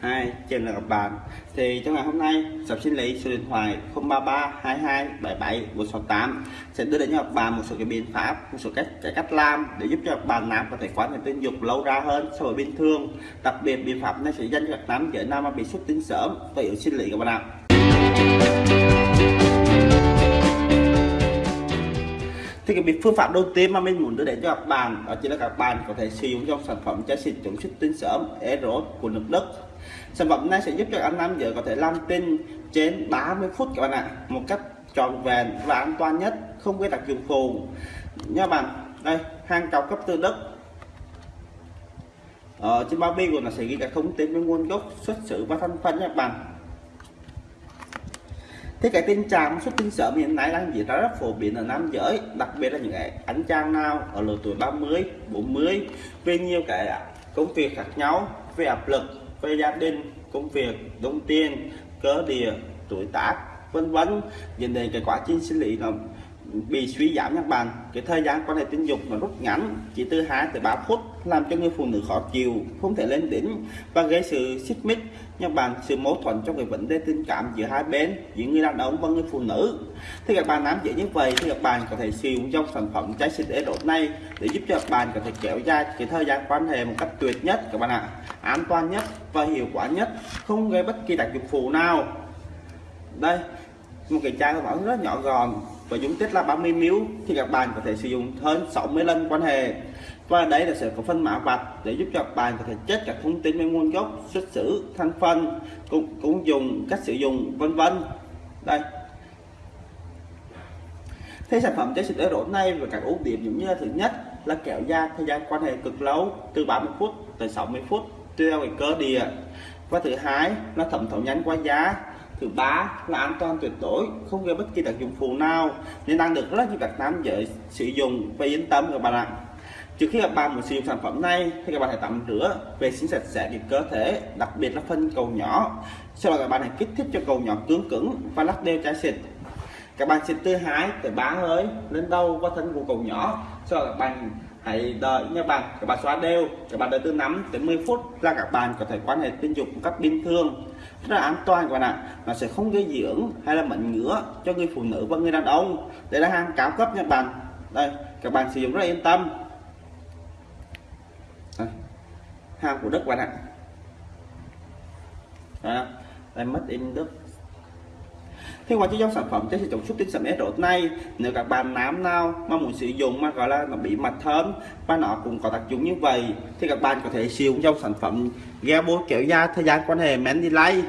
Hai, trên là các bạn Thì trong ngày hôm nay, Sập Sinh lý số điện thoại 033 22 77 168 sẽ đưa đến cho các bạn một số cái biện pháp, một số cách cái cách làm để giúp cho các bạn nam có thể quan hệ tình dục lâu ra hơn so với bình thường. Đặc biệt biện pháp này sẽ dành cho các nam giới nam mà bị xuất tinh sớm và yếu sinh lý các bạn ạ. Thì cái việc phương pháp đầu tiên mà mình muốn đưa đến cho các bạn, đó chính là các bạn có thể sử dụng trong sản phẩm chai xịt chống xuất tinh sớm Eros của nước Đức. Sản phẩm này sẽ giúp cho anh nam giới có thể làm tinh trên 30 phút các bạn ạ, một cách tròn vẹn và an toàn nhất, không gây đặc dụng phụ. Nha bạn, đây, hàng cao cấp từ Đức. Ở trên bao bì của nó sẽ ghi các thông tin về nguồn gốc, xuất xứ và thành phần nha bạn thế cái tình trạng xuất tinh sớm hiện nay đang diễn ra rất phổ biến ở nam giới, đặc biệt là những cái anh chàng nào ở lứa tuổi 30 40 về nhiều cái công việc khác nhau, về áp lực, về gia đình, công việc, đồng tiền, cơ địa, tuổi tác, vân vân. Dẫn đến cái quá trình sinh lý nó bị suy giảm các bạn cái thời gian quan hệ tình dục nó rút ngắn, chỉ từ 2 tới 3 phút, làm cho người phụ nữ khó chịu, không thể lên đỉnh và gây sự xích mích. Các bạn sự mâu thuẫn trong cái vấn đề tình cảm giữa hai bên, giữa người đàn ông và người phụ nữ. Thì các bạn nắm dễ như vậy thì các bạn có thể sử dụng trong sản phẩm trái sinh tế đột này để giúp cho các bạn có thể kéo dài cái thời gian quan hệ một cách tuyệt nhất, các bạn ạ. An toàn nhất và hiệu quả nhất, không gây bất kỳ tác dụng phụ nào. Đây, một cái chai của rất nhỏ gọn và dung tích là 30 ml thì các bạn có thể sử dụng hơn 60 lần quan hệ. Và đây là sẽ có phân mã vạch để giúp cho các bạn có thể chết các thông tin về nguồn gốc xuất xứ thành phần cũng, cũng dùng cách sử dụng vân vân. Đây. Thế sản phẩm chế xịt ở này và các ưu điểm giống như là thứ nhất là kéo dài thời gian quan hệ cực lâu từ 30 phút tới 60 phút tùy theo cái cơ địa. Và thứ hai là thẩm thấu nhanh qua giá thứ ba là an toàn tuyệt đối, không gây bất kỳ tác dụng phụ nào, nên đang được rất nhiều các nam giới sử dụng. Và yên tâm các bạn ạ. Trước khi các bạn muốn sử dụng sản phẩm này, thì các bạn hãy tắm rửa, vệ sinh sạch sẽ cái cơ thể, đặc biệt là phân cầu nhỏ. Sau đó các bạn hãy kích thích cho cầu nhỏ cứng cứng và lắc đều trái xịt. Các bạn xịt từ hai tới ba hơi lên đầu qua thân của cầu nhỏ. Sau đó các bạn hãy đợi nha bạn. Các bạn xóa đều. Các bạn đợi từ 5 đến 10 phút là các bạn có thể quan hệ tình dục một cách bình thường. Rất là an toàn các bạn ạ. Nó sẽ không gây dưỡng hay là mẩn ngứa cho người phụ nữ và người đàn ông. Đây là hàng cao cấp nha bạn. Đây các bạn sử dụng rất là yên tâm. Đây. hàng của Đức bạn ạ. Đây, đây mất in Đức thì ngoài dòng sản phẩm trái chống xuất tinh sớm rốt này nếu các bạn nám nào mà muốn sử dụng mà gọi là nó bị mặt thơm và nó cũng có tác dụng như vậy, thì các bạn có thể sử dụng trong sản phẩm gel bôi kéo da thời gian quan hệ men delay.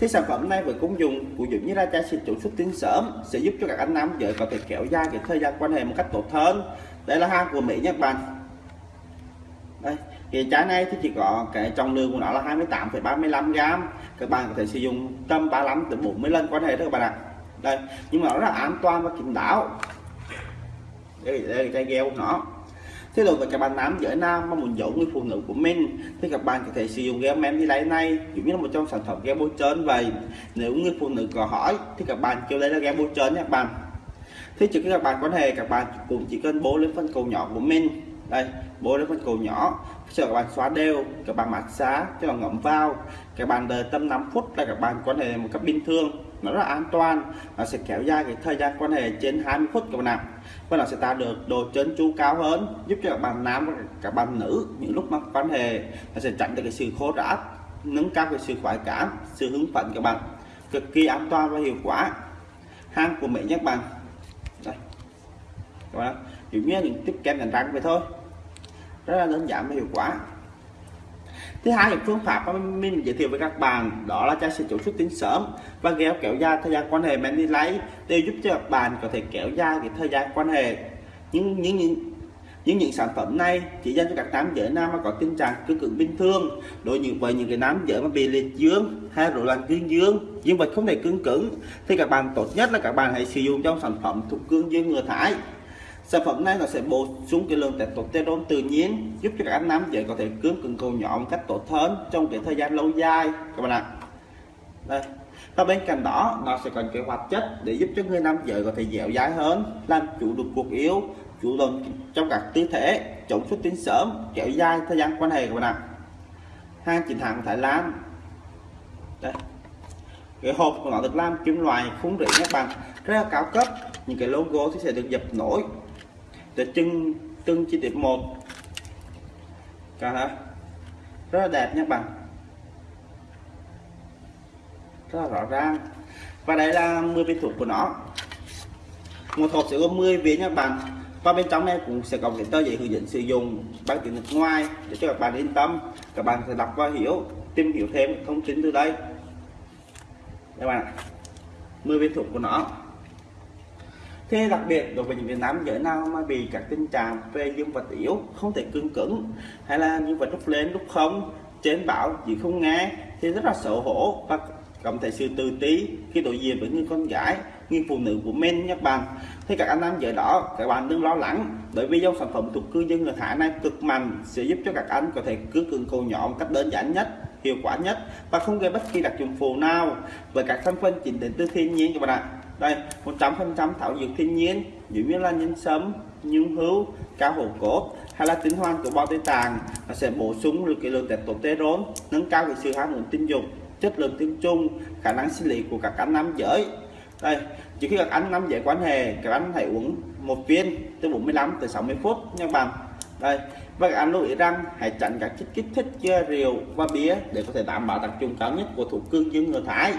Thì sản phẩm này với công dụng của dụng như là trái xịt chống xuất tinh sớm sẽ giúp cho các anh nam giới có thể kéo dài cái thời gian quan hệ một cách tốt hơn. Đây là hàng của Mỹ nhé bản. Bạn đây thì trái này thì chỉ có cái trọng lượng của nó là 28,35 gram các bạn có thể sử dụng tầm 35 từ 40 lần quan hệ thôi các bạn ạ. Đây nhưng mà nó rất là an toàn và kín đáo. Đây, đây là cái gheo của nó. Thế rồi với các bạn nam giới nam mà muốn giấu người phụ nữ của mình thì các bạn có thể sử dụng gel men đi lấy này giống như là một trong sản phẩm gel bôi trơn vậy. Nếu người phụ nữ có hỏi thì các bạn kêu lấy là gel bôi trơn nha các bạn. Thế chứ các bạn quan hệ các bạn cũng chỉ cần bố lên phân cầu nhỏ của mình đây bốn cái phần cầu nhỏ. Cho các bạn xóa đều, các bạn massage cho nó ngậm vào. Các bạn đợi tâm 5 phút là các bạn quan hệ một cách bình thường. Nó rất là an toàn. Nó sẽ kéo dài cái thời gian quan hệ trên 20 phút các bạn ạ. Và nó sẽ tạo được độ trơn tru cao hơn, giúp cho các bạn nam và các bạn nữ những lúc mà quan hệ, nó sẽ tránh được cái sự khô rã nâng cao cái sự khoái cảm, sự hứng phấn các bạn. Cực kỳ an toàn và hiệu quả. Hàng của Mỹ nhé các bạn. Đây. Các bạn chỉ như những tiếp kem đánh răng vậy thôi. Rất là đơn giản và hiệu quả. Thứ hai là phương pháp mà mình giới thiệu với các bạn đó là chai sữa chủ xuất tinh sớm và kéo kéo dài thời gian quan hệ men đi lấy đều giúp cho các bạn có thể kéo dài cái thời gian quan hệ. Những những những những những sản phẩm này chỉ dành cho các nam giới nam mà có tình trạng cương cứng bình thường, đối như với những cái nam giới mà bị liệt dương hay rối loạn cương dương. Dương vật không thể cứng cứng, thì các bạn tốt nhất là các bạn hãy sử dụng trong sản phẩm thuộc cương dương ngừa thải sản phẩm này nó sẽ bổ sung cái lượng testosterone tự nhiên, giúp cho các anh nam giới có thể cứng cứng cầu nhỏ một cách tốt hơn trong cái thời gian lâu dài. Các bạn ạ. Đây. Và bên cạnh đó, nó sẽ còn cái hoạt chất để giúp cho người nam giới có thể dẻo dai hơn, làm chủ được cuộc yếu, chủ động trong các tư thế, chống xuất tinh sớm, kéo dài thời gian quan hệ, các bạn ạ. Hàng chính hãng Thái Lan. Đây. Cái hộp của nó được làm kim loại khung rỉ các bạn rất là cao cấp. Những cái logo thì sẽ được dập nổi để từng từng chi tiết một. Cả rất là đẹp nha bạn. Rất là rõ ràng. Và đây là 10 viên thuốc của nó. Một hộp sẽ có 10 viên nha bạn. Và bên trong này cũng sẽ có cái tờ giấy hướng dẫn sử dụng bằng tiếng nước ngoài để cho các bạn yên tâm. Các bạn sẽ đọc và hiểu, tìm hiểu thêm thông tin từ đây. Các bạn 10 viên thuốc của nó. Thế đặc biệt đối với những người nam giới nào mà bị các tình trạng về dương vật yếu không thể cương cứng hay là dương vật lúc lên lúc không, trên bảo chỉ không nghe thì rất là xấu hổ và cảm thấy sự tự tí khi đối diện với người con gái, người phụ nữ của men nhé bạn thì các anh nam giới đó, các bạn đừng lo lắng, bởi vì dòng sản phẩm thuộc cư dân người thả này cực mạnh, sẽ giúp cho các anh có thể cương cường cầu nhỏ một cách đơn giản nhất hiệu quả nhất và không gây bất kỳ đặc dụng phụ nào. Với các thành phần chính đến từ thiên nhiên các bạn ạ. Đây 100% thảo dược thiên nhiên giống như là nhân sâm nhung hữu cao hổ cốt hay là tinh hoàn của bao tây tàng nó sẽ bổ sung được cái lượng testosterone nâng cao cái sự ham muốn tình dục chất lượng tinh trùng, khả năng sinh lý của các anh nam giới. Đây chỉ khi các anh nam giới quan hệ các anh hãy uống một viên từ 45 tới 60 phút nha bạn đây và các anh lưu ý rằng hãy tránh các chất kích thích như rượu và bia để có thể đảm bảo đặc trưng cao nhất của thủ cương dương người thái.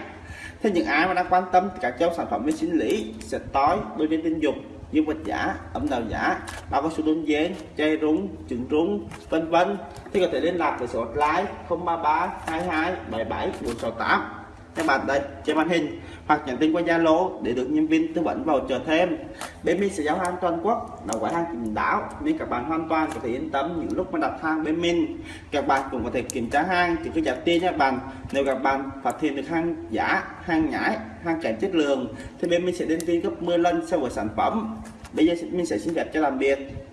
Thế những ai mà đang quan tâm các dòng sản phẩm về sinh lý sẽ tối đôi trên tình dục dương vật giả, ẩm đào giả, bao có số đơn giản chay rúng trứng rúng, vân vân. Thì có thể liên lạc với số hotline 033 22 77 468 các bạn đây trên màn hình hoặc nhắn tin qua Zalo để được nhân viên tư vấn vào chờ thêm. Bên mình sẽ giao hàng toàn quốc, là quả hàng kín đáo nên các bạn hoàn toàn có thể yên tâm những lúc mà đặt hàng bên mình. Các bạn cũng có thể kiểm tra hàng thì cứ trả tiền nha bạn. Nếu các bạn phát hiện được hàng giả hàng nhái, hàng kém chất lượng, thì bên mình sẽ đến tin gấp 10 lần so với sản phẩm. Bây giờ mình sẽ xin phép cho làm việc.